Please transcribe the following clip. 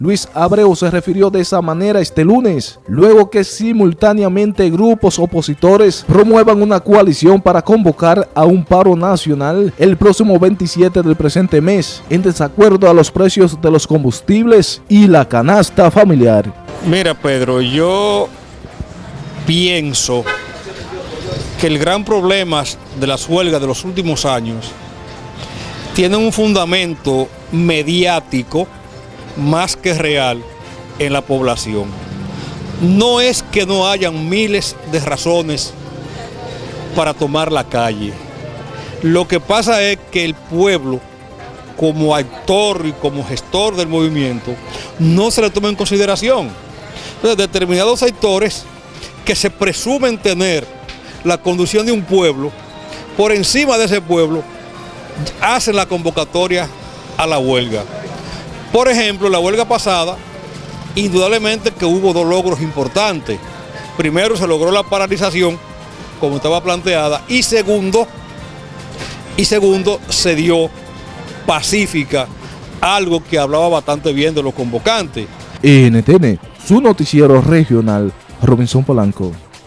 Luis Abreu se refirió de esa manera este lunes, luego que simultáneamente grupos opositores promuevan una coalición para convocar a un paro nacional el próximo 27 del presente mes, en desacuerdo a los precios de los combustibles y la canasta familiar. Mira Pedro, yo pienso que el gran problema de las huelgas de los últimos años tiene un fundamento mediático más que real en la población. No es que no hayan miles de razones para tomar la calle. Lo que pasa es que el pueblo, como actor y como gestor del movimiento, no se le toma en consideración. Entonces, determinados sectores que se presumen tener la conducción de un pueblo, por encima de ese pueblo, hacen la convocatoria a la huelga. Por ejemplo, la huelga pasada, indudablemente que hubo dos logros importantes. Primero, se logró la paralización, como estaba planteada, y segundo, y segundo, se dio pacífica, algo que hablaba bastante bien de los convocantes. NTN, su noticiero regional, Robinson Polanco.